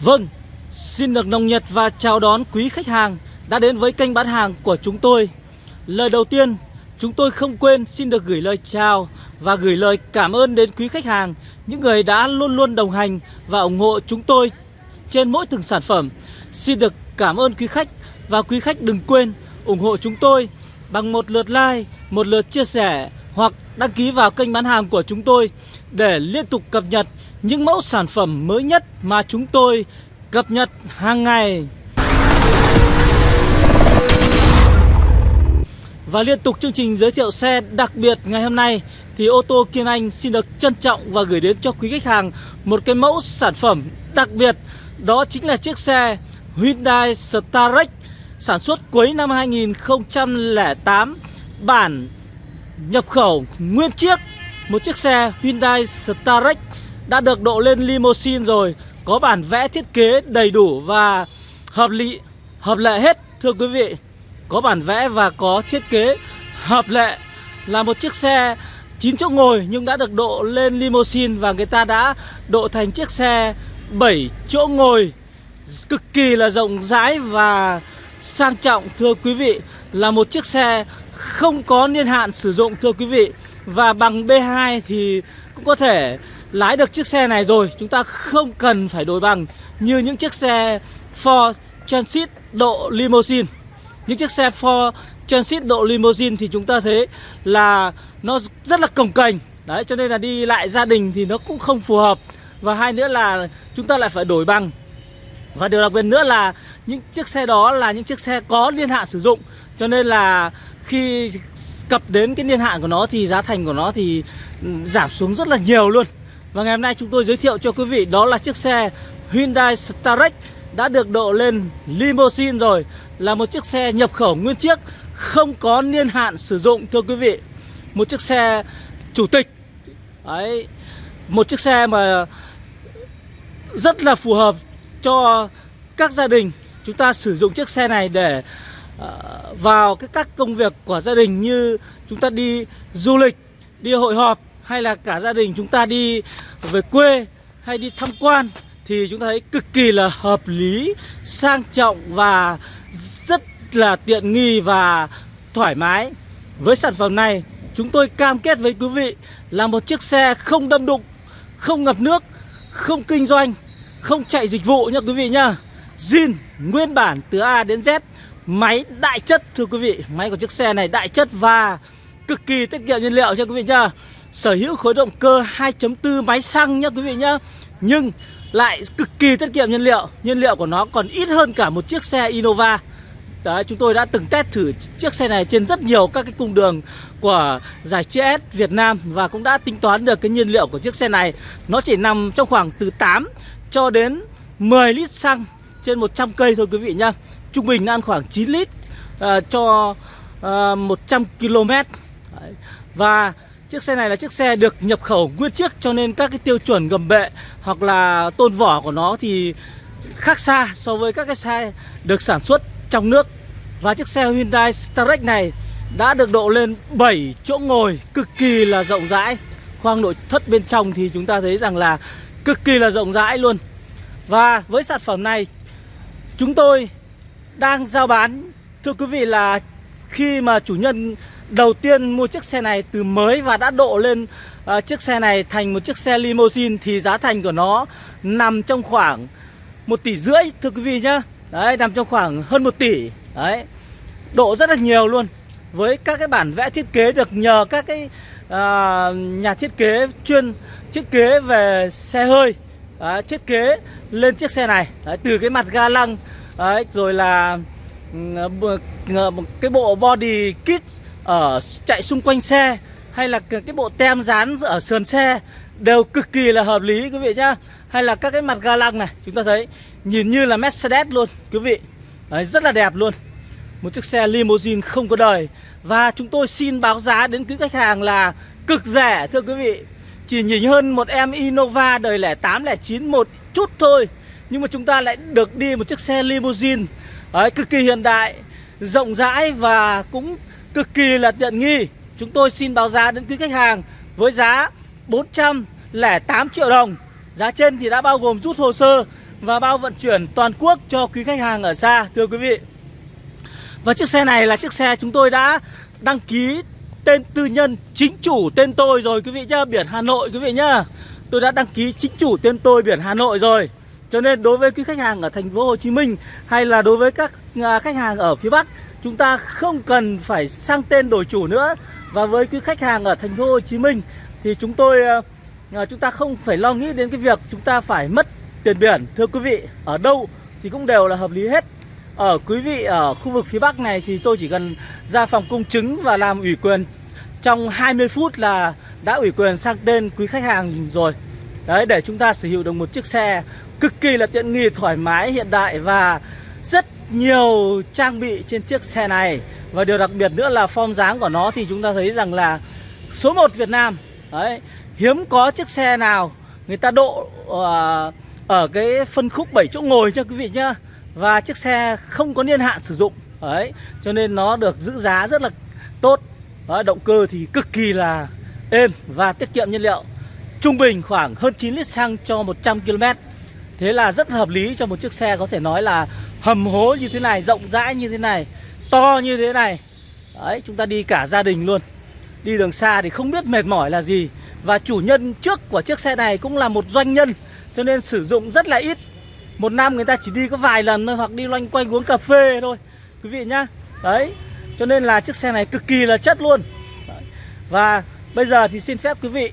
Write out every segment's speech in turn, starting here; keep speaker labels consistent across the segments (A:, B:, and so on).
A: Vâng, xin được nồng nhiệt và chào đón quý khách hàng đã đến với kênh bán hàng của chúng tôi. Lời đầu tiên, chúng tôi không quên xin được gửi lời chào và gửi lời cảm ơn đến quý khách hàng, những người đã luôn luôn đồng hành và ủng hộ chúng tôi trên mỗi từng sản phẩm. Xin được cảm ơn quý khách và quý khách đừng quên ủng hộ chúng tôi bằng một lượt like, một lượt chia sẻ hoặc đăng ký vào kênh bán hàng của chúng tôi để liên tục cập nhật những mẫu sản phẩm mới nhất mà chúng tôi cập nhật hàng ngày. Và liên tục chương trình giới thiệu xe đặc biệt ngày hôm nay thì ô tô Kiên Anh xin được trân trọng và gửi đến cho quý khách hàng một cái mẫu sản phẩm đặc biệt, đó chính là chiếc xe Hyundai Starex sản xuất cuối năm 2008 bản nhập khẩu nguyên chiếc, một chiếc xe Hyundai Starex đã được độ lên limousine rồi, có bản vẽ thiết kế đầy đủ và hợp lý hợp lệ hết, thưa quý vị. Có bản vẽ và có thiết kế hợp lệ là một chiếc xe 9 chỗ ngồi nhưng đã được độ lên limousine và người ta đã độ thành chiếc xe 7 chỗ ngồi. Cực kỳ là rộng rãi và sang trọng, thưa quý vị. Là một chiếc xe không có niên hạn sử dụng, thưa quý vị. Và bằng B2 thì cũng có thể lái được chiếc xe này rồi, chúng ta không cần phải đổi bằng như những chiếc xe Ford Transit độ limousine. Những chiếc xe Ford Transit độ limousine thì chúng ta thấy là nó rất là cồng kềnh đấy, cho nên là đi lại gia đình thì nó cũng không phù hợp. Và hai nữa là chúng ta lại phải đổi bằng. Và điều đặc biệt nữa là những chiếc xe đó là những chiếc xe có niên hạn sử dụng. Cho nên là khi cập đến cái niên hạn của nó thì giá thành của nó thì ừ, giảm xuống rất là nhiều luôn và ngày hôm nay chúng tôi giới thiệu cho quý vị đó là chiếc xe Hyundai Starex đã được độ lên limousine rồi Là một chiếc xe nhập khẩu nguyên chiếc Không có niên hạn sử dụng thưa quý vị. Một chiếc xe chủ tịch. Đấy Một chiếc xe mà rất là phù hợp cho các gia đình. Chúng ta sử dụng chiếc xe này để ờ, vào cái các công việc của gia đình Như chúng ta đi du lịch, đi hội họp hay là cả gia đình chúng ta đi về quê hay đi tham quan thì chúng ta thấy cực kỳ là hợp lý, sang trọng và rất là tiện nghi và thoải mái. Với sản phẩm này, chúng tôi cam kết với quý vị là một chiếc xe không đâm đụng, không ngập nước, không kinh doanh, không chạy dịch vụ nha quý vị nhá. Zin nguyên bản từ A đến Z, máy đại chất thưa quý vị. Máy của chiếc xe này đại chất và cực kỳ tiết kiệm nhiên liệu cho quý vị nhá. Sở hữu khối động cơ 2.4 máy xăng nhá quý vị nhá. Nhưng lại cực kỳ tiết kiệm nhiên liệu nhiên liệu của nó còn ít hơn cả một chiếc xe Innova Đấy, chúng tôi đã từng test thử chiếc xe này trên rất nhiều các cái cung đường của giải GS Việt Nam và cũng đã tính toán được cái nhiên liệu của chiếc xe này nó chỉ nằm trong khoảng từ 8 cho đến 10 lít xăng trên 100 cây thôi quý vị nhá trung bình ăn khoảng 9 lít uh, cho uh, 100 km Đấy. và Chiếc xe này là chiếc xe được nhập khẩu nguyên chiếc, cho nên các cái tiêu chuẩn gầm bệ hoặc là tôn vỏ của nó thì khác xa so với các cái xe được sản xuất trong nước. Và chiếc xe Hyundai Starrex này đã được độ lên 7 chỗ ngồi, cực kỳ là rộng rãi. Khoang nội thất bên trong thì chúng ta thấy rằng là cực kỳ là rộng rãi luôn. Và với sản phẩm này, chúng tôi đang giao bán thưa quý vị là khi mà chủ nhân đầu tiên mua chiếc xe này từ mới và đã độ lên uh, chiếc xe này thành một chiếc xe limousine thì giá thành của nó nằm trong khoảng một tỷ rưỡi thưa quý vị nhá. Đấy, nằm trong khoảng hơn một tỷ. Đấy. Độ rất là nhiều luôn. Với các cái bản vẽ thiết kế được nhờ các cái uh, nhà thiết kế chuyên thiết kế về xe hơi Đấy, thiết kế lên chiếc xe này Đấy, từ cái mặt ga lăng Đấy, rồi là ừ, một cái bộ body kit ở chạy xung quanh xe hay là cái bộ tem dán ở sườn xe đều cực kỳ là hợp lý quý vị nhá. Hay là các cái mặt ga lăng này chúng ta thấy nhìn như là Mercedes luôn quý vị. Đấy, rất là đẹp luôn. Một chiếc xe limousine không có đời. Và chúng tôi xin báo giá đến quý khách hàng là cực rẻ thưa quý vị. Chỉ nhìn hơn một em Innova đời lẻ 8 lẻ 9 một chút thôi. Nhưng mà chúng ta lại được đi một chiếc xe limousine. Đấy, cực kỳ hiện đại rộng rãi và cũng cực kỳ là tiện nghi Chúng tôi xin báo giá đến quý khách hàng với giá 408 triệu đồng Giá trên thì đã bao gồm rút hồ sơ và bao vận chuyển toàn quốc cho quý khách hàng ở xa thưa quý vị. Và chiếc xe này là chiếc xe chúng tôi đã đăng ký tên tư nhân chính chủ tên tôi rồi quý vị nhá, biển Hà Nội quý vị nhá. Tôi đã đăng ký chính chủ tên tôi biển Hà Nội rồi. Cho nên đối với quý khách hàng ở thành phố Hồ Chí Minh hay là đối với các à, khách hàng ở phía Bắc, chúng ta không cần phải sang tên đổi chủ nữa. Và với quý khách hàng ở thành phố Hồ Chí Minh thì chúng tôi ờ, ờ, chúng ta không phải lo nghĩ đến cái việc chúng ta phải mất tiền biển. Thưa quý vị, ở đâu thì cũng đều là hợp lý hết. Ở quý vị ở khu vực phía Bắc này thì tôi chỉ cần ra phòng công chứng và làm ủy quyền trong 20 phút là đã ủy quyền sang tên quý khách hàng rồi. Đấy để chúng ta sở hữu được một chiếc xe cực kỳ là tiện nghi, thoải mái, hiện đại và rất nhiều trang bị trên chiếc xe này. Và điều đặc biệt nữa là form dáng của nó thì chúng ta thấy rằng là số 1 Việt Nam. Đấy, hiếm có chiếc xe nào người ta độ uh, ở cái phân khúc 7 chỗ ngồi cho quý vị nhá. Và chiếc xe không có niên hạn sử dụng. Đấy, cho nên nó được giữ giá rất là tốt. Đấy, động cơ thì cực kỳ là êm và tiết kiệm nhiên liệu. Trung bình khoảng hơn 9 lít xăng cho 100 km. Thế là rất hợp lý cho một chiếc xe có thể nói là hầm hố như thế này, rộng rãi như thế này, to như thế này. Đấy, chúng ta đi cả gia đình luôn. Đi đường xa thì không biết mệt mỏi là gì. Và chủ nhân trước của chiếc xe này cũng là một doanh nhân cho nên sử dụng rất là ít. Một năm người ta chỉ đi có vài lần thôi hoặc đi loanh quanh uống cà phê thôi. Quý vị nhá. Đấy. Cho nên là chiếc xe này cực kỳ là chất luôn. Đấy. Và bây giờ thì xin phép quý vị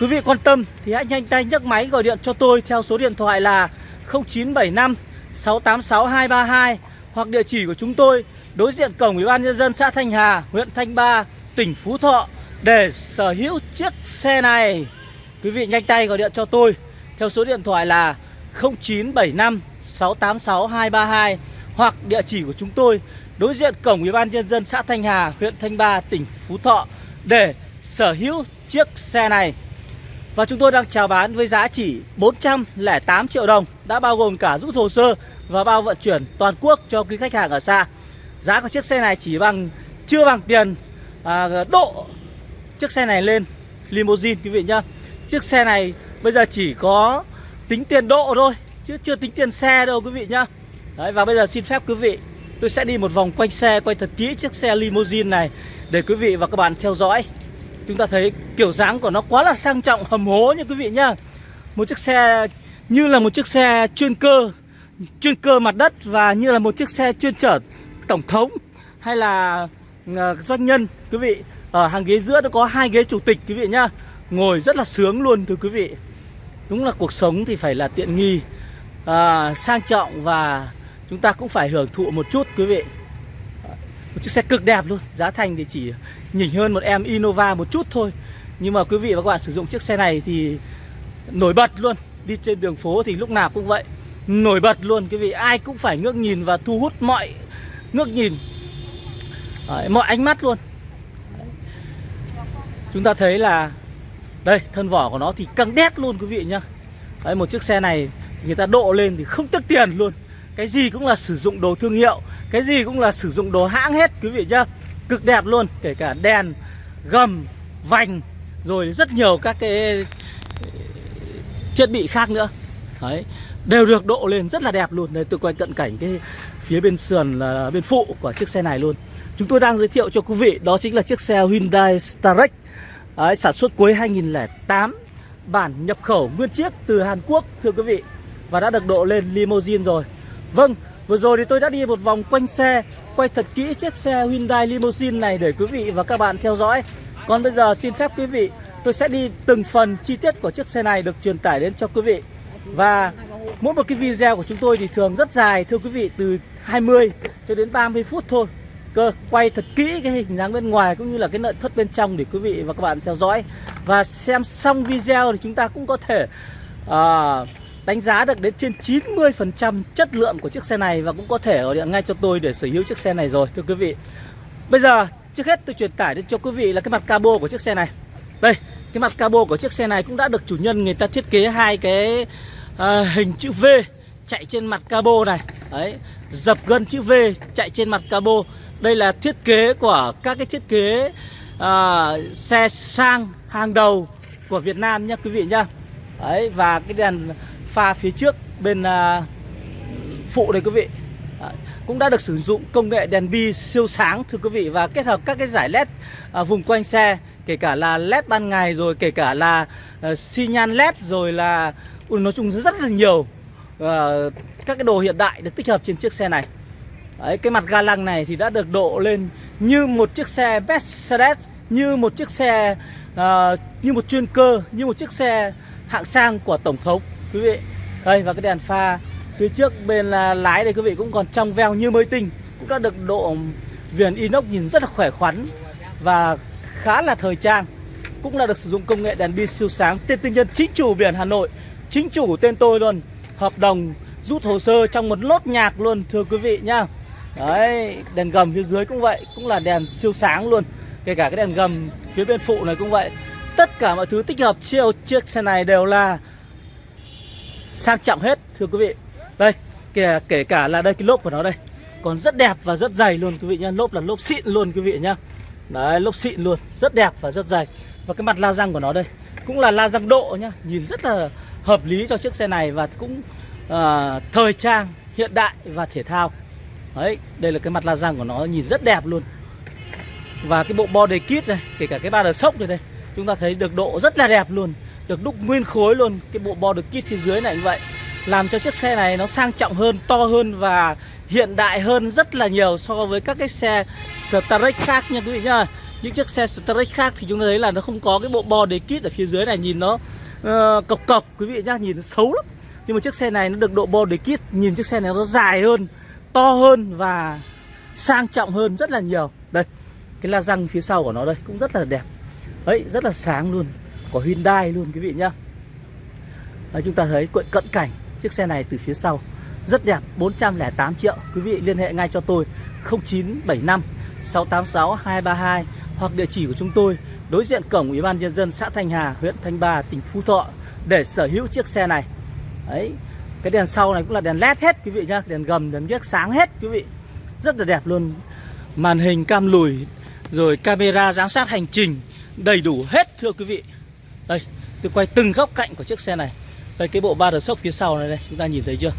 A: Quý vị quan tâm thì hãy nhanh tay nhấc máy gọi điện cho tôi theo số điện thoại là 0975 686 232 hoặc địa chỉ của chúng tôi đối diện cổng Ủy ban nhân dân xã Thanh Hà, huyện Thanh Ba, tỉnh Phú Thọ để sở hữu chiếc xe này. Quý vị nhanh tay gọi điện cho tôi theo số điện thoại là 0975 686 232 hoặc địa chỉ của chúng tôi đối diện cổng Ủy ban nhân dân xã Thanh Hà, huyện Thanh Ba, tỉnh Phú Thọ để sở hữu chiếc xe này. Và chúng tôi đang chào bán với giá chỉ 408 triệu đồng Đã bao gồm cả rút hồ sơ và bao vận chuyển toàn quốc cho quý khách hàng ở xa. Giá của chiếc xe này chỉ bằng chưa bằng tiền à, độ chiếc xe này lên limousine quý vị nhá. Chiếc xe này bây giờ chỉ có tính tiền độ thôi Chứ chưa tính tiền xe đâu quý vị nhá. Đấy và bây giờ xin phép quý vị Tôi sẽ đi một vòng quanh xe quay thật kỹ chiếc xe limousine này Để quý vị và các bạn theo dõi. Chúng ta thấy kiểu dáng của nó quá là sang trọng hầm hố nha quý vị nhá. Một chiếc xe như là một chiếc xe chuyên cơ Chuyên cơ mặt đất và như là một chiếc xe chuyên chở tổng thống Hay là ờ, doanh nhân quý vị. Ở hàng ghế giữa nó có hai ghế chủ tịch quý vị nhá. Ngồi rất là sướng luôn thưa quý vị. Đúng là cuộc sống thì phải là tiện nghi à, Sang trọng và chúng ta cũng phải hưởng thụ một chút quý vị. Một chiếc xe cực đẹp luôn Giá thành thì chỉ nhỉnh hơn một em Innova một chút thôi. Nhưng mà quý vị và các bạn sử dụng chiếc xe này thì nổi bật luôn. Đi trên đường phố thì lúc nào cũng vậy. Nổi bật luôn quý vị. Ai cũng phải ngước nhìn và thu hút mọi ngước nhìn. Đấy, Mọi ánh mắt luôn. Đấy. Chúng ta thấy là Đây thân vỏ của nó thì căng đét luôn quý vị nhá. Đấy, Một chiếc xe này người ta độ lên thì không tiếc tiền luôn. Cái gì cũng là sử dụng đồ thương hiệu Cái gì cũng là sử dụng đồ hãng hết quý vị nhá. Cực đẹp luôn Kể cả đèn, gầm, vành Rồi rất nhiều các cái thiết bị khác nữa. Đấy Đều được độ lên rất là đẹp luôn. Đây tôi quay cận cảnh cái phía bên sườn là bên phụ của chiếc xe này luôn. Chúng tôi đang giới thiệu cho quý vị Đó chính là chiếc xe Hyundai Starex Đấy, Sản xuất cuối 2008 Bản nhập khẩu nguyên chiếc từ Hàn Quốc Thưa quý vị Và đã được độ lên limousine rồi. Vâng, vừa rồi thì tôi đã đi một vòng quanh xe Quay thật kỹ chiếc xe Hyundai Limousine này để quý vị và các bạn theo dõi. Còn bây giờ xin phép quý vị Tôi sẽ đi từng phần chi tiết của chiếc xe này được truyền tải đến cho quý vị. Và mỗi một cái video của chúng tôi thì thường rất dài Thưa quý vị từ 20 cho đến 30 phút thôi. Cơ quay thật kỹ cái hình dáng bên ngoài cũng như là cái nội thất bên trong để quý vị và các bạn theo dõi. Và xem xong video thì chúng ta cũng có thể uh, đánh giá được đến trên 90% chất lượng của chiếc xe này và cũng có thể gọi điện ngay cho tôi để sở hữu chiếc xe này rồi thưa quý vị. Bây giờ trước hết tôi truyền tải đến cho quý vị là cái mặt cabo của chiếc xe này. Đây, cái mặt cabo của chiếc xe này cũng đã được chủ nhân người ta thiết kế hai cái à, hình chữ V chạy trên mặt cabo này. Đấy, dập gân chữ V chạy trên mặt cabo. Đây là thiết kế của các cái thiết kế à, xe sang hàng đầu của Việt Nam nhé quý vị nhá. Đấy và cái đèn pha phía trước bên à, phụ đây quý vị. Cũng đã được sử dụng công nghệ đèn bi siêu sáng thưa quý vị và kết hợp các cái giải led à, vùng quanh xe kể cả là led ban ngày rồi kể cả là à, xi nhan led rồi là ui, nói chung rất là nhiều uh, các cái đồ hiện đại được tích hợp trên chiếc xe này. Đấy, cái mặt ga lăng này thì đã được độ lên như một chiếc xe Mercedes như một chiếc xe uh, như một chuyên cơ như một chiếc xe hạng sang của tổng thống quý vị, đây, và cái đèn pha phía trước bên là lái đây quý vị cũng còn trong veo như mới tinh. Cũng đã được độ viền inox nhìn rất là khỏe khoắn và khá là thời trang. Cũng là được sử dụng công nghệ đèn pin siêu sáng tên tư nhân chính chủ biển Hà Nội. Chính chủ tên tôi luôn, hợp đồng rút hồ sơ trong một lốt nhạc luôn, thưa quý vị nhá. Đấy, đèn gầm phía dưới cũng vậy, cũng là đèn siêu sáng luôn. Kể cả cái đèn gầm phía bên phụ này cũng vậy. Tất cả mọi thứ tích hợp chiều chiếc xe này đều là sang trọng hết thưa quý vị. Đây kể, kể cả là đây cái lốp của nó đây còn rất đẹp và rất dày luôn quý vị nhá. Lốp là lốp xịn luôn quý vị nhá. Đấy lốp xịn luôn rất đẹp và rất dày. Và cái mặt la răng của nó đây cũng là la răng độ nhá. Nhìn rất là hợp lý cho chiếc xe này và cũng uh, thời trang hiện đại và thể thao. Đấy đây là cái mặt la răng của nó nhìn rất đẹp luôn. Và cái bộ body kit này kể cả cái ba đờ sốc này đây chúng ta thấy được độ rất là đẹp luôn được đúc nguyên khối luôn cái bộ body kit phía dưới này như vậy làm cho chiếc xe này nó sang trọng hơn to hơn và hiện đại hơn rất là nhiều so với các cái xe Starrex khác nha quý vị nhá. Những chiếc xe Starrex khác thì chúng ta thấy là nó không có cái bộ body kit ở phía dưới này nhìn nó ờ, uh, cọc cọc quý vị nhá nhìn nó xấu lắm. Nhưng mà chiếc xe này nó được độ body kit nhìn chiếc xe này nó dài hơn to hơn và sang trọng hơn rất là nhiều. Đây cái la răng phía sau của nó đây cũng rất là đẹp. Ấy rất là sáng luôn của Hyundai luôn quý vị nhá. Đấy, chúng ta thấy cận cảnh chiếc xe này từ phía sau rất đẹp 408 triệu. Quý vị liên hệ ngay cho tôi 0975 686 232 hoặc địa chỉ của chúng tôi đối diện cổng Ủy ban nhân dân xã Thanh Hà huyện Thanh Ba tỉnh Phú Thọ để sở hữu chiếc xe này. Đấy cái đèn sau này cũng là đèn led hết quý vị nhá đèn gầm đèn ghiếc sáng hết quý vị. Rất là đẹp luôn. Màn hình cam lùi rồi camera giám sát hành trình đầy đủ hết thưa quý vị tôi quay từng góc cạnh của chiếc xe này. Đây, cái bộ ba đờ sốc phía sau này đây, chúng ta nhìn thấy chưa?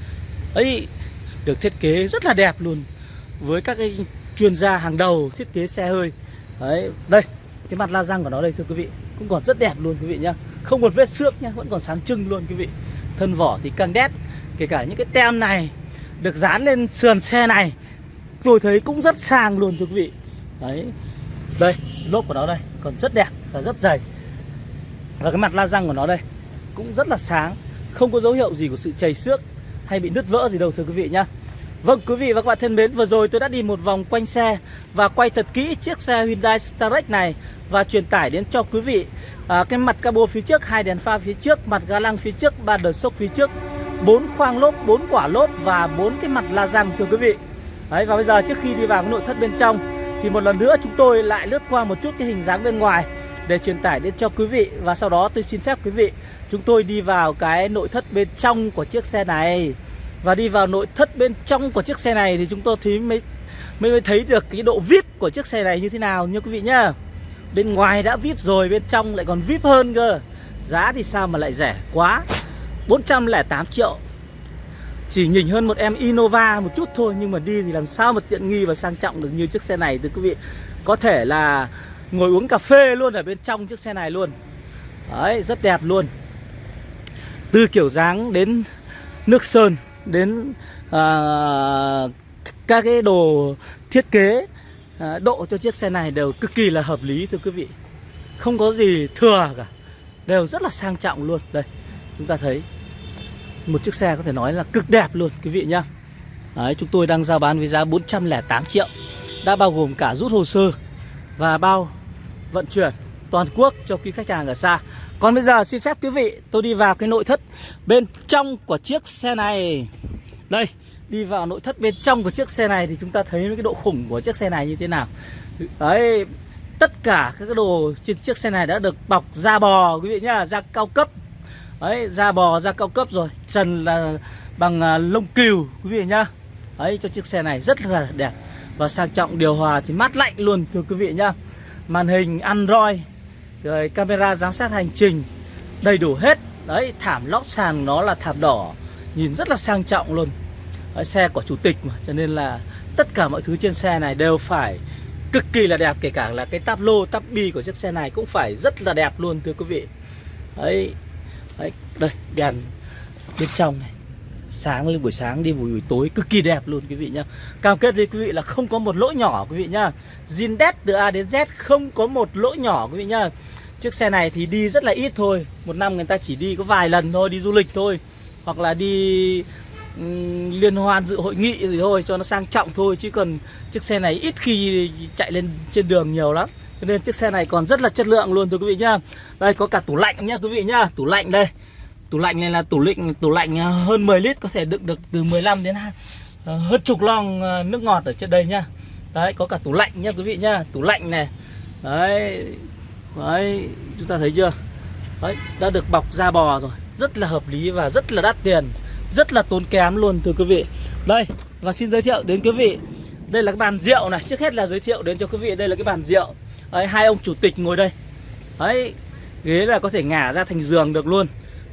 A: Ấy, được thiết kế rất là đẹp luôn. Với các cái chuyên gia hàng đầu thiết kế xe hơi. Đấy, đây, cái mặt la răng của nó đây, thưa quý vị, cũng còn rất đẹp luôn, quý vị nhá. Không một vết xước nhá, vẫn còn sáng trưng luôn, quý vị. Thân vỏ thì căng đét, kể cả những cái tem này được dán lên sườn xe này, tôi thấy cũng rất sang luôn, thưa quý vị. Đấy, đây, lốp của nó đây, còn rất đẹp và rất dày và cái mặt la răng của nó đây cũng rất là sáng không có dấu hiệu gì của sự chảy xước hay bị nứt vỡ gì đâu thưa quý vị nhá. Vâng quý vị và các bạn thân mến Vừa rồi tôi đã đi một vòng quanh xe Và quay thật kỹ chiếc xe Hyundai Starex này Và truyền tải đến cho quý vị. À, Cái mặt cabo phía trước hai đèn pha phía trước Mặt ga lăng phía trước ba đờ sốc phía trước bốn khoang lốp, bốn quả lốp Và bốn cái mặt la răng thưa quý vị. Đấy, Và bây giờ trước khi đi vào cái nội thất bên trong Thì một lần nữa chúng tôi lại lướt qua một chút cái hình dáng bên ngoài để truyền tải đến cho quý vị. Và sau đó tôi xin phép quý vị, chúng tôi đi vào cái nội thất bên trong của chiếc xe này. Và đi vào nội thất bên trong của chiếc xe này thì chúng tôi thì mới mới mới thấy được cái độ vip của chiếc xe này như thế nào nha quý vị nhá. Bên ngoài đã vip rồi, bên trong lại còn vip hơn cơ. Giá thì sao mà lại rẻ quá? 408 triệu. Chỉ nhỉnh hơn một em Innova một chút thôi, nhưng mà đi thì làm sao mà tiện nghi và sang trọng được như chiếc xe này, thưa quý vị. Có thể là ngồi uống cà phê luôn ở bên trong chiếc xe này luôn. Đấy rất đẹp luôn. Từ kiểu dáng đến nước sơn đến à, các cái đồ thiết kế à, độ cho chiếc xe này đều cực kỳ là hợp lý thưa quý vị. Không có gì thừa cả đều rất là sang trọng luôn. Đây chúng ta thấy một chiếc xe có thể nói là cực đẹp luôn quý vị nhá. Đấy, chúng tôi đang giao bán với giá 408 triệu. Đã bao gồm cả rút hồ sơ và bao vận chuyển toàn quốc cho quý khách hàng ở xa. Còn bây giờ xin phép quý vị, tôi đi vào cái nội thất bên trong của chiếc xe này. Đây, đi vào nội thất bên trong của chiếc xe này thì chúng ta thấy cái độ khủng của chiếc xe này như thế nào. Đấy, tất cả các cái đồ trên chiếc xe này đã được bọc da bò, quý vị nhá, da cao cấp. Đấy, da bò, da cao cấp rồi, Trần là bằng à, lông cừu, quý vị nhá. Đấy, cho chiếc xe này rất là đẹp. Và sang trọng điều hòa thì mát lạnh luôn thưa quý vị nhá. Màn hình Android Rồi camera giám sát hành trình Đầy đủ hết. Đấy thảm lót sàn nó là thảm đỏ Nhìn rất là sang trọng luôn. Đấy, Xe của chủ tịch mà Cho nên là tất cả mọi thứ trên xe này đều phải cực kỳ là đẹp Kể cả là cái táp lô, táp bi của chiếc xe này cũng phải rất là đẹp luôn thưa quý vị. Đấy, Đấy đây đèn bên trong này sáng lên buổi sáng đi buổi, buổi tối cực kỳ đẹp luôn quý vị nhá. Cam kết với quý vị là không có một lỗi nhỏ quý vị nhá. Zin đét từ A đến Z không có một lỗi nhỏ quý vị nhá. Chiếc xe này thì đi rất là ít thôi. Một năm người ta chỉ đi có vài lần thôi đi du lịch thôi. Hoặc là đi um, liên hoan dự hội nghị gì thôi cho nó sang trọng thôi. Chứ còn chiếc xe này ít khi chạy lên trên đường nhiều lắm. Cho nên chiếc xe này còn rất là chất lượng luôn thưa quý vị nhá. Đây có cả tủ lạnh nhá quý vị nhá. Tủ lạnh đây tủ lạnh này là tủ lạnh tủ lạnh ờ, hơn 10 lít có thể đựng được từ 15 đến ờ, hơn chục lon ờ, nước ngọt ở trên đây nhá. Đấy có cả tủ lạnh nhá quý vị nhá tủ lạnh này. Đấy đấy chúng ta thấy chưa? Đấy đã được bọc da bò rồi rất là hợp lý và rất là đắt tiền rất là tốn kém luôn thưa quý vị. Đây và xin giới thiệu đến quý vị đây là cái bàn rượu này. Trước hết là giới thiệu đến cho quý vị đây là cái bàn rượu. Đấy, hai ông chủ tịch ngồi đây. Đấy ghế là có thể ngả ra thành giường được luôn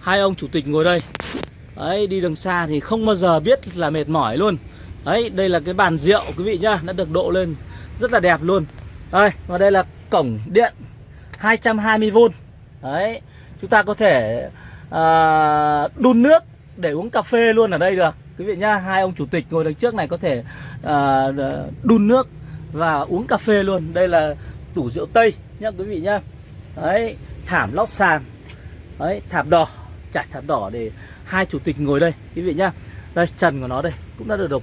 A: hai ông chủ tịch ngồi đây. Đấy đi đường xa thì không bao giờ biết là mệt mỏi luôn. Đấy đây là cái bàn rượu quý vị nhá đã được độ lên rất là đẹp luôn. Đây và đây là cổng điện 220V đấy chúng ta có thể à, đun nước để uống cà phê luôn ở đây được. Quý vị nhá hai ông chủ tịch ngồi đằng trước này có thể à, đun nước và uống cà phê luôn. Đây là tủ rượu tây nhá quý vị nhá. Đấy thảm lót sàn. Đấy thảm đỏ trải thảm đỏ để hai chủ tịch ngồi đây quý vị nhá. Đây trần của nó đây cũng đã được đục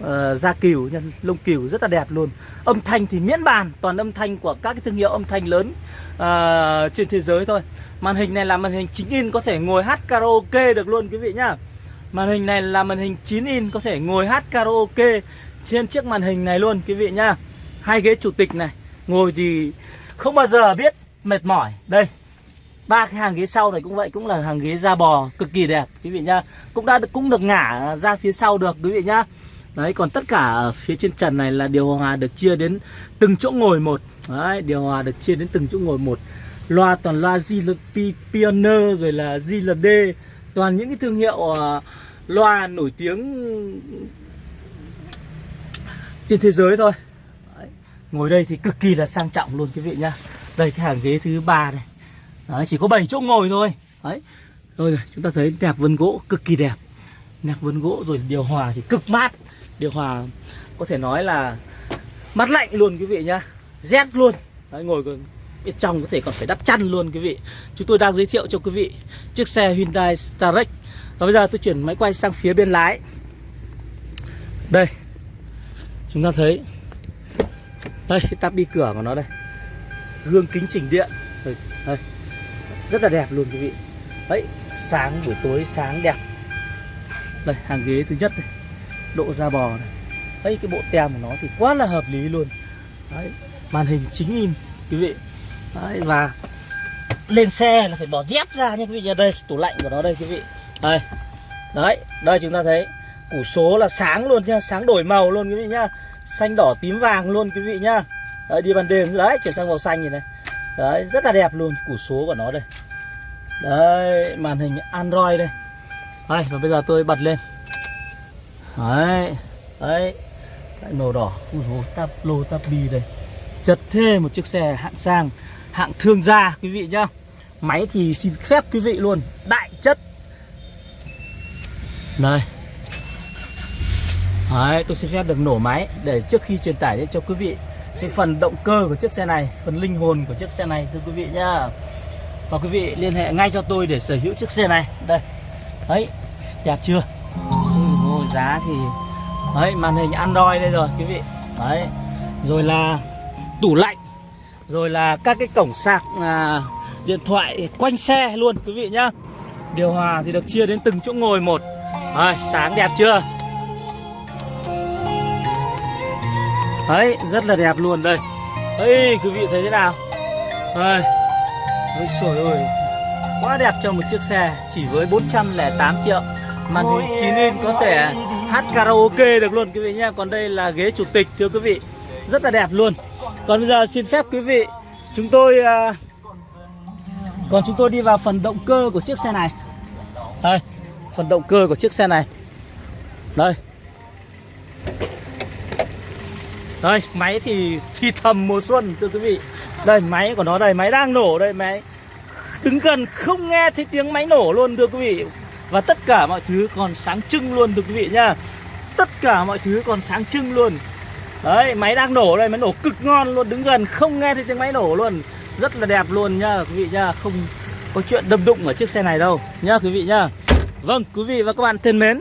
A: uh, ờ, da cừu nha lông cừu rất là đẹp luôn. Âm thanh thì miễn bàn toàn âm thanh của các cái thương hiệu âm thanh lớn uh, trên thế giới thôi. Màn hình này là màn hình 9 in có thể ngồi hát karaoke được luôn quý vị nhá. Màn hình này là màn hình 9 in có thể ngồi hát karaoke trên chiếc màn hình này luôn quý vị nhá. Hai ghế chủ tịch này ngồi thì không bao giờ biết mệt mỏi. Đây ba cái hàng ghế sau này cũng vậy cũng là hàng ghế da bò cực kỳ đẹp quý vị nhá. Cũng đã cũng được ngả ra phía sau được quý vị nhá. Đấy còn tất cả ở phía trên trần này là điều hòa được chia đến từng chỗ ngồi một. Đấy điều hòa được chia đến từng chỗ ngồi một. Loa toàn loa GLP Pioneer rồi là GLD toàn những cái thương hiệu uh, loa nổi tiếng trên thế giới thôi. Đấy. ngồi đây thì cực kỳ là sang trọng luôn quý vị nhá. Đây cái hàng ghế thứ ba này. Đấy, chỉ có 7 chỗ ngồi thôi. Đấy. Rồi chúng ta thấy nẹp vân gỗ cực kỳ đẹp. Nẹp vân gỗ rồi điều hòa thì cực mát. Điều hòa có thể nói là Mát lạnh luôn quý vị nhá. Rét luôn. Đấy, ngồi bên trong có thể còn phải đắp chăn luôn quý vị. Chúng tôi đang giới thiệu cho quý vị Chiếc xe Hyundai Starex Và bây giờ tôi chuyển máy quay sang phía bên lái. Đây. Chúng ta thấy. Đây cái tắp bi cửa của nó đây. Gương kính chỉnh điện. Đây, đây rất là đẹp luôn quý vị. Đấy sáng buổi tối sáng đẹp. Đây hàng ghế thứ nhất này, độ da bò này. Đấy cái bộ tem của nó thì quá là hợp lý luôn. Đấy màn hình chính in quý vị. Đấy và lên xe là phải bỏ dép ra nha quý vị nha. Đây tủ lạnh của nó đây quý vị. Đây. Đấy đây chúng ta thấy củ số là sáng luôn nha sáng đổi màu luôn quý vị nhá xanh đỏ tím vàng luôn quý vị nhá đấy đi ban đêm. Đấy chuyển sang màu xanh này này đấy rất là đẹp luôn củ số của nó đây. Đấy màn hình android đây. Đây và bây giờ tôi bật lên. Đấy đấy lại màu đỏ ui dồi, tap lô tap bi đây. Chật thê một chiếc xe hạng sang hạng thương gia quý vị nhá. Máy thì xin phép quý vị luôn đại chất. Đây. Đấy, tôi xin phép được nổ máy để trước khi truyền tải cho quý vị cái phần động cơ của chiếc xe này phần linh hồn của chiếc xe này thưa quý vị nhá. Và quý vị liên hệ ngay cho tôi để sở hữu chiếc xe này. Đây. Đấy đẹp chưa? Ừ, Ôi, giá thì đấy màn hình android đây rồi quý vị. Đấy. Rồi là tủ lạnh. Rồi là các cái cổng sạc à, điện thoại quanh xe luôn quý vị nhá. Điều hòa thì được chia đến từng chỗ ngồi một. Đấy, sáng đẹp chưa? Đấy, rất là đẹp luôn. Đây. Ấy quý vị thấy thế nào? Đây. Ôi trời ơi. Quá đẹp cho một chiếc xe Chỉ với 408 triệu Màn hình 9 inch có thể hát karaoke được luôn quý vị nha Còn đây là ghế chủ tịch thưa quý vị. Rất là đẹp luôn. Còn bây giờ xin phép quý vị Chúng tôi uh, Còn chúng tôi đi vào phần động cơ của chiếc xe này. Đây Phần động cơ của chiếc xe này. Đây. Đây, máy thì thì thầm mùa xuân, thưa quý vị. Đây, máy của nó đây, Máy đang nổ đây, máy. Đứng gần, không nghe thấy tiếng máy nổ luôn, thưa quý vị. Và tất cả mọi thứ còn sáng trưng luôn, thưa quý vị nhá. Tất cả mọi thứ còn sáng trưng luôn. Đấy, máy đang nổ đây, Máy nổ cực ngon luôn, Đứng gần, không nghe thấy tiếng máy nổ luôn. Rất là đẹp luôn nha quý vị nhá. Không có chuyện đâm đụng ở chiếc xe này đâu, Nhá, quý vị nhá. Vâng quý vị và các bạn thân mến,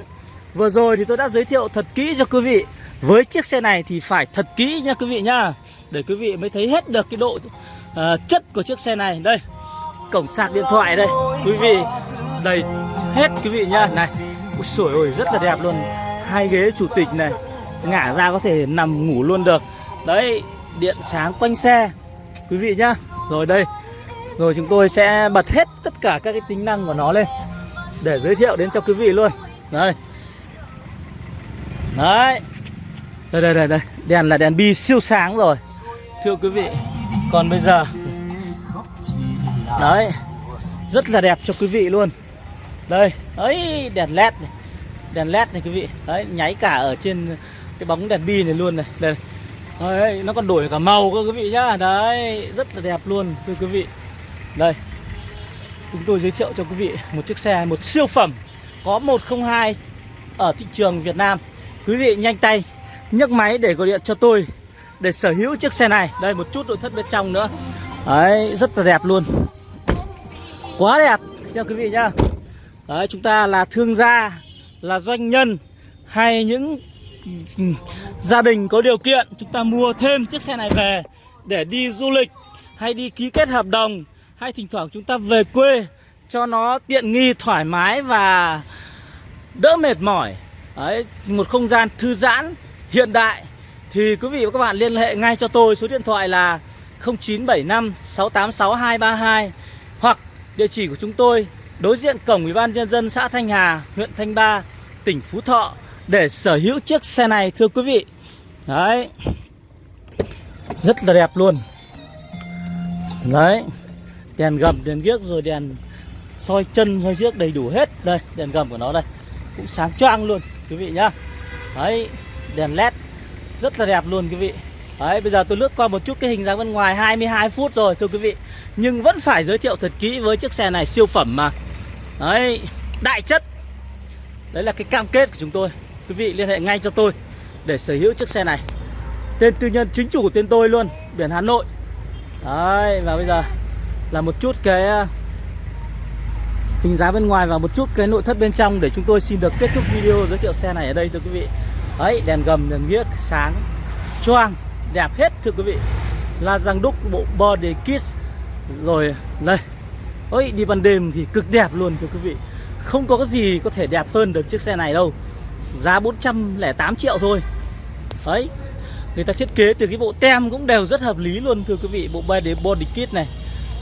A: Vừa rồi thì tôi đã giới thiệu thật kỹ cho quý vị với chiếc xe này thì phải thật kỹ nha quý vị nhá Để quý vị mới thấy hết được cái độ uh, chất của chiếc xe này. Đây Cổng sạc điện thoại đây. Quý vị đầy hết quý vị nhá Này Ui sổi ôi rất là đẹp luôn. Hai ghế chủ tịch này Ngả ra có thể nằm ngủ luôn được. Đấy Điện sáng quanh xe Quý vị nhá. Rồi đây Rồi chúng tôi sẽ bật hết tất cả các cái tính năng của nó lên Để giới thiệu đến cho quý vị luôn. Đây. Đấy. Đây đây đây đây. Đèn là đèn bi siêu sáng rồi. Thưa quý vị Còn bây giờ. Đấy Rất là đẹp cho quý vị luôn. Đây Ấy đèn led này. Đèn led này quý vị. Đấy nháy cả ở trên cái bóng đèn bi này luôn này. Đây Đấy, nó còn đổi cả màu cơ quý vị nhá. Đấy Rất là đẹp luôn thưa quý vị. Đây. Chúng tôi giới thiệu cho quý vị một chiếc xe Một siêu phẩm Có 102 Ở thị trường Việt Nam. Quý vị nhanh tay nhấc máy để gọi điện cho tôi Để sở hữu chiếc xe này. Đây một chút nội thất bên trong nữa. Đấy rất là đẹp luôn. Quá đẹp nha quý vị nhá Đấy chúng ta là thương gia Là doanh nhân Hay những gia đình có điều kiện Chúng ta mua thêm chiếc xe này về Để đi du lịch Hay đi ký kết hợp đồng Hay thỉnh thoảng chúng ta về quê Cho nó tiện nghi thoải mái và đỡ mệt mỏi. Đấy, một không gian thư giãn hiện đại thì quý vị và các bạn liên hệ ngay cho tôi số điện thoại là 0975 686 232 hoặc địa chỉ của chúng tôi đối diện cổng Ủy ban nhân dân xã Thanh Hà, huyện Thanh Ba, tỉnh Phú Thọ để sở hữu chiếc xe này thưa quý vị. Đấy. Rất là đẹp luôn. Đấy. Đèn gầm, đèn ghiếc rồi đèn soi chân, soi trước đầy đủ hết. Đây, đèn gầm của nó đây. Cũng sáng choang luôn quý vị nhá. Đấy, đèn led rất là đẹp luôn, quý vị. Đấy, bây giờ tôi lướt qua một chút cái hình dáng bên ngoài 22 phút rồi, thưa quý vị. Nhưng vẫn phải giới thiệu thật kỹ với chiếc xe này, siêu phẩm mà. Đấy, đại chất. Đấy là cái cam kết của chúng tôi. Quý vị liên hệ ngay cho tôi để sở hữu chiếc xe này. Tên tư nhân chính chủ của tên tôi luôn, Biển Hà Nội. Đấy, và bây giờ là một chút cái à, hình dáng bên ngoài và một chút cái nội thất bên trong để chúng tôi xin được kết thúc video giới thiệu xe này ở đây, thưa quý vị. Đấy, đèn gầm, đèn ghiếc, sáng, choang, đẹp hết thưa quý vị. La răng đúc bộ body kit Rồi, đây. Ôi, đi ban đêm thì cực đẹp luôn thưa quý vị. Không có cái gì có thể đẹp hơn được chiếc xe này đâu. Giá 408 triệu thôi. Đấy Người ta thiết kế từ cái bộ tem cũng đều rất hợp lý luôn thưa quý vị Bộ body, body kit này.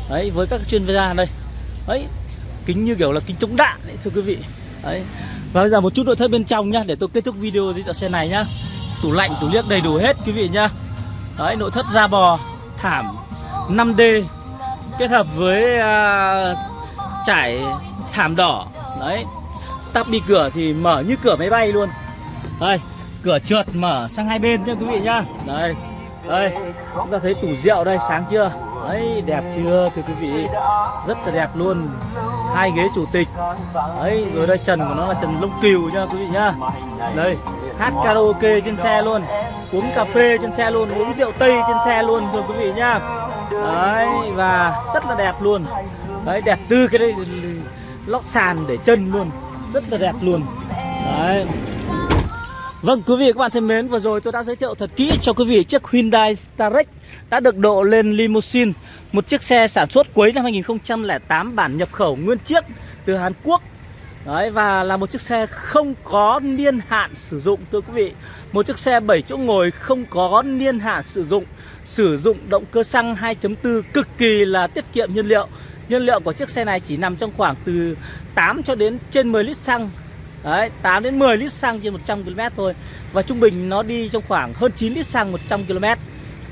A: Đấy, với các chuyên gia đây. Đấy, kính như kiểu là kính chống đạn đấy thưa quý vị. Đấy. Và bây giờ một chút nội thất bên trong nhá Để tôi kết thúc video giới thiệu xe này nhá. Tủ lạnh, tủ liếc đầy đủ hết quý vị nhá. Đấy, nội thất da bò Thảm 5D Kết hợp với uh, trải thảm đỏ. Đấy. Tắp đi cửa thì mở như cửa máy bay luôn. Đây Cửa trượt mở sang hai bên nhá quý vị nhá. Đây Đây. Chúng ta thấy tủ rượu đây sáng chưa? Đấy đẹp chưa thưa quý vị? Rất là đẹp luôn hai ghế chủ tịch. Đấy, rồi đây, trần của nó là trần lông cừu nha, quý vị nhá. Đây, hát karaoke trên xe luôn, Uống cà phê trên xe luôn, Uống rượu tây trên xe luôn, thưa quý vị nhá. Đấy, và rất là đẹp luôn. Đấy, đẹp từ cái đây lót sàn để chân luôn, Rất là đẹp luôn. Đấy. Vâng quý vị các bạn thân mến, Vừa rồi tôi đã giới thiệu thật kỹ cho quý vị chiếc Hyundai Starex Đã được độ lên limousine, Một chiếc xe sản xuất cuối năm 2008 Bản nhập khẩu nguyên chiếc từ Hàn Quốc. Đấy, và là một chiếc xe không có niên hạn sử dụng, thưa quý vị. Một chiếc xe 7 chỗ ngồi không có niên hạn sử dụng Sử dụng động cơ xăng 2.4 cực kỳ là tiết kiệm nhiên liệu. Nhiên liệu của chiếc xe này chỉ nằm trong khoảng từ 8 cho đến trên 10 lít xăng. Đấy, 8 đến 10 lít xăng trên 100 km thôi. Và trung bình nó đi trong khoảng hơn 9 lít xăng 100 km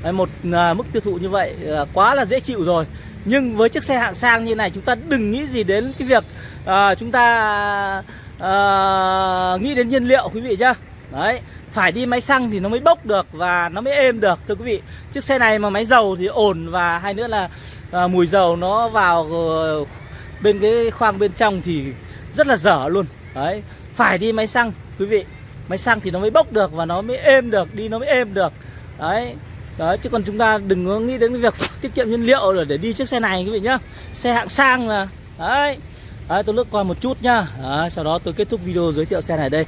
A: Đấy, Một à, mức tiêu thụ như vậy à, quá là dễ chịu rồi. Nhưng với chiếc xe hạng sang như này chúng ta đừng nghĩ gì đến cái việc à, chúng ta à, nghĩ đến nhiên liệu quý vị nhá. Đấy phải đi máy xăng thì nó mới bốc được và nó mới êm được thưa quý vị. Chiếc xe này mà máy dầu thì ổn và hai nữa là à, mùi dầu nó vào ờ, bên cái khoang bên trong thì rất là dở luôn. Đấy phải đi máy xăng quý vị. Máy xăng thì nó mới bốc được và nó mới êm được đi nó mới êm được. Đấy. Đấy chứ còn chúng ta đừng có nghĩ đến cái việc tiết kiệm nhiên liệu rồi để đi chiếc xe này quý vị nhá. Xe hạng sang là đấy. Đấy, tôi lướt qua một chút nhá. Đấy, Sau đó tôi kết thúc video giới thiệu xe này đây.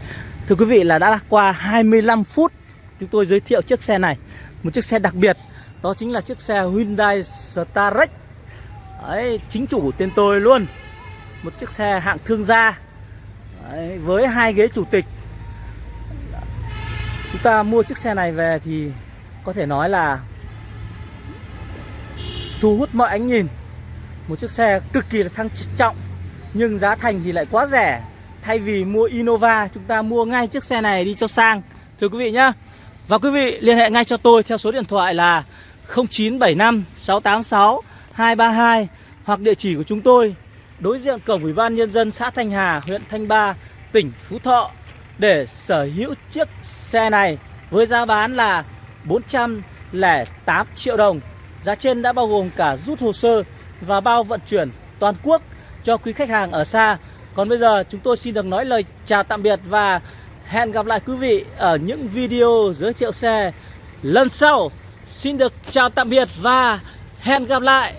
A: Thưa quý vị là đã qua 25 phút Chúng tôi giới thiệu chiếc xe này. Một chiếc xe đặc biệt Đó chính là chiếc xe Hyundai Starex Đấy, chính chủ của tên tôi luôn. Một chiếc xe hạng thương gia. Đấy, Với hai ghế chủ tịch. Chúng ta mua chiếc xe này về thì Có thể nói là Thu hút mọi ánh nhìn. Một chiếc xe cực kỳ là thăng trọng Nhưng giá thành thì lại quá rẻ. Thay vì mua Innova Chúng ta mua ngay chiếc xe này đi cho sang Thưa quý vị nhá. Và quý vị liên hệ ngay cho tôi theo số điện thoại là 0975 686 232 Hoặc địa chỉ của chúng tôi Đối diện cổng Ủy ban Nhân dân xã Thanh Hà, huyện Thanh Ba, tỉnh Phú Thọ Để sở hữu chiếc xe này Với giá bán là 408 triệu đồng Giá trên đã bao gồm cả rút hồ sơ và bao vận chuyển toàn quốc cho quý khách hàng ở xa còn bây giờ chúng tôi xin được nói lời chào tạm biệt và hẹn gặp lại quý vị ở những video giới thiệu xe lần sau. Xin được chào tạm biệt và hẹn gặp lại.